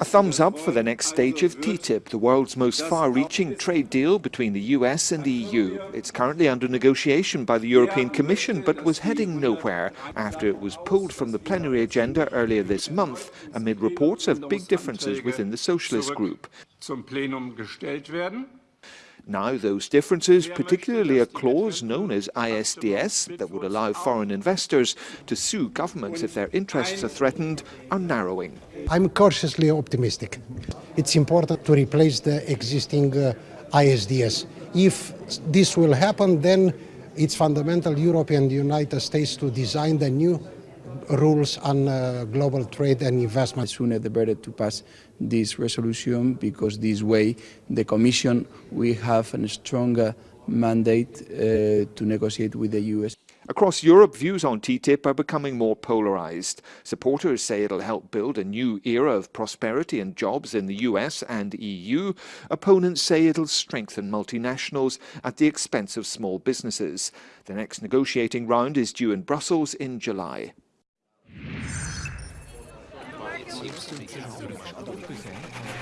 A thumbs up for the next stage of TTIP, the world's most far-reaching trade deal between the US and the EU. It's currently under negotiation by the European Commission, but was heading nowhere after it was pulled from the plenary agenda earlier this month amid reports of big differences within the socialist group. Now those differences, particularly a clause known as ISDS that would allow foreign investors to sue governments if their interests are threatened, are narrowing. I'm cautiously optimistic. It's important to replace the existing uh, ISDS. If this will happen, then it's fundamental Europe and the United States to design the new rules on uh, global trade and investment. The sooner the better to pass this resolution because this way the Commission will have a stronger mandate uh, to negotiate with the US. Across Europe, views on TTIP are becoming more polarized. Supporters say it'll help build a new era of prosperity and jobs in the US and EU. Opponents say it'll strengthen multinationals at the expense of small businesses. The next negotiating round is due in Brussels in July. 있을 줄모르 어떠세요?